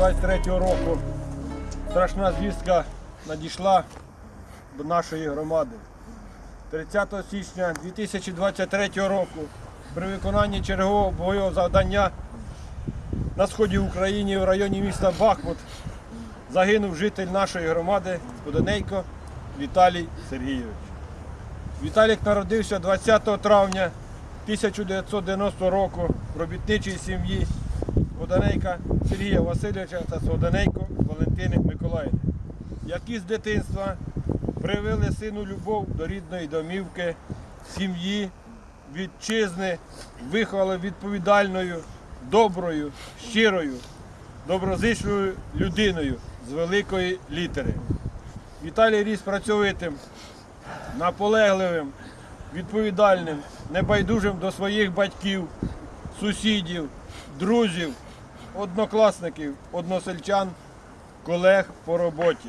2023 року страшна звістка надійшла до нашої громади. 30 січня 2023 року при виконанні чергового бойового завдання на сході України в районі міста Бахмут загинув житель нашої громади Подонейко Віталій Сергійович. Віталік народився 20 травня 1990 року в робітничій сім'ї Водонейка Сергія Васильовича та Сводонейко Валентини Миколаївни, які з дитинства привили сину любов до рідної домівки, сім'ї, вітчизни, виховали відповідальною, доброю, щирою, доброзичливою людиною з великої літери. Віталій ріс працьовитим, наполегливим, відповідальним, небайдужим до своїх батьків, сусідів, друзів, однокласників, односельчан, колег по роботі.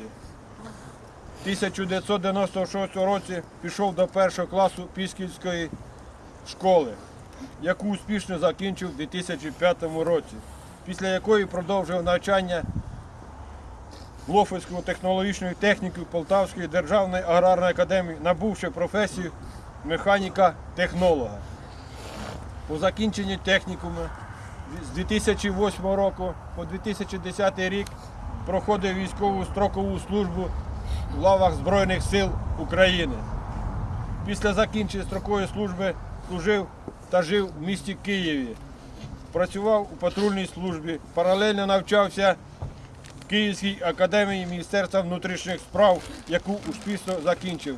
В 1996 році пішов до першого класу Пісківської школи, яку успішно закінчив у 2005 році, після якої продовжив навчання Лофицького технологічної техніки Полтавської державної аграрної академії, набувши професію механіка-технолога. По закінченні технікуму з 2008 року по 2010 рік проходив військову строкову службу в лавах Збройних сил України. Після закінчення строкової служби служив та жив в місті Києві. Працював у патрульній службі, паралельно навчався в Київській академії Міністерства внутрішніх справ, яку успішно закінчив.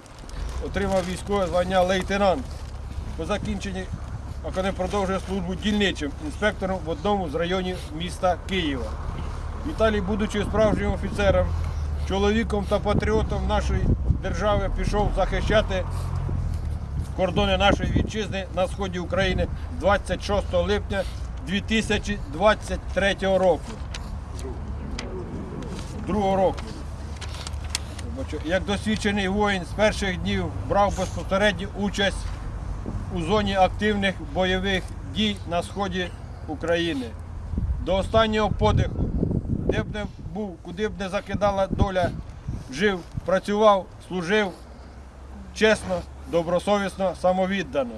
Отримав військове звання лейтенант. По закінченні Академ продовжує службу дільничим інспектором в одному з районів міста Києва. Віталій, будучи справжнім офіцером, чоловіком та патріотом нашої держави, пішов захищати кордони нашої вітчизни на сході України 26 липня 2023 року. Другого року. Як досвідчений воїн з перших днів брав безпосередню участь у зоні активних бойових дій на сході України. До останнього подиху, де б не був, куди б не закидала доля, жив, працював, служив чесно, добросовісно, самовіддано.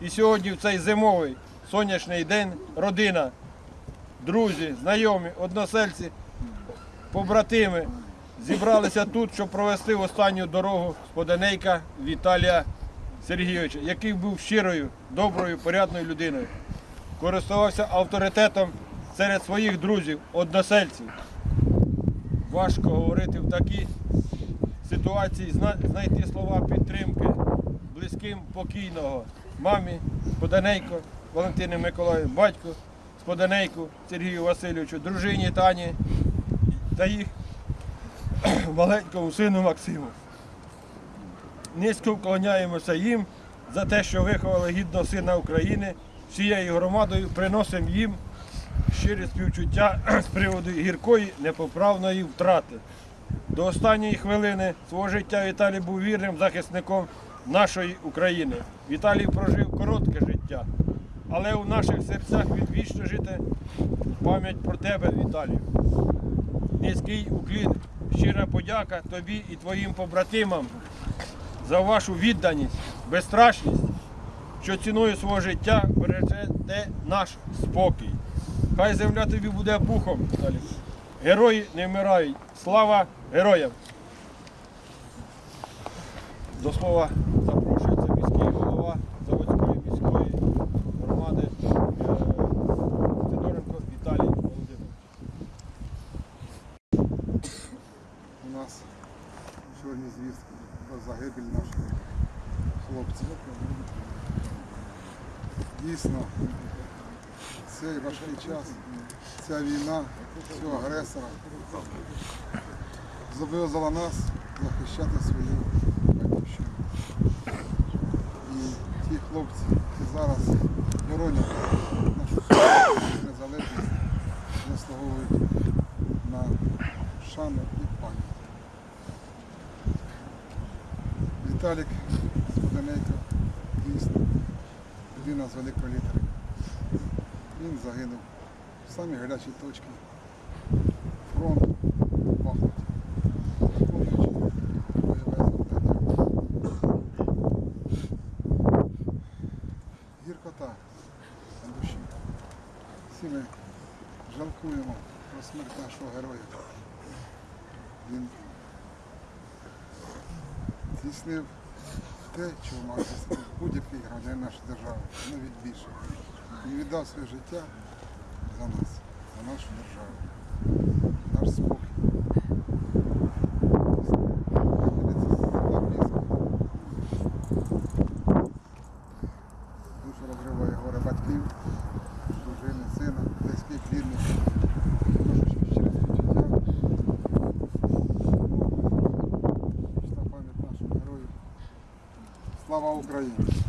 І сьогодні в цей зимовий сонячний день родина, друзі, знайомі, односельці, побратими зібралися тут, щоб провести останню дорогу споденейка Віталія Сергійовича, який був щирою, доброю, порядною людиною. Користувався авторитетом серед своїх друзів, односельців. Важко говорити в такій ситуації, знайти слова підтримки близьким покійного мамі, Споденейко Валентини Миколаївні, батьку Споденейку Сергію Васильовичу, дружині Тані та їх маленькому сину Максиму. Низько вклоняємося їм за те, що виховали гідного сина України. Всією громадою приносимо їм щире співчуття з приводу гіркої непоправної втрати. До останньої хвилини свого життя Віталій був вірним захисником нашої України. Віталій прожив коротке життя, але у наших серцях він вічно жити пам'ять про тебе, Віталію. Низький уклін, щира подяка тобі і твоїм побратимам за вашу відданість, безстрашність, що ціною свого життя бережете наш спокій. Хай земля тобі буде пухом. Герої не вмирають. Слава героям! До слова запрошується міський голова Заводської міської громади е, Федоренко Віталій Володимирович. У нас сьогодні звістка про загибель наших хлопців. Дійсно, цей важкий час, ця війна, цього агресора зобов'язала нас захищати свою батьківщину. І ті хлопці, які зараз боронять нашу незалежність, заслуговують на шану і пам'ять. Віталік Споденейко, дійсно, людина з великої літери. Він загинув в в Бахмуті, виконуючи бойове завдання. Гіркота на душі. Всі ми жалкуємо про смерть нашого героя. Він здійснив те, чого мав будь-який громадянин нашої держави, навіть більше. Він віддав своє життя за нас, за нашу державу, наш спокій. Слава Україні!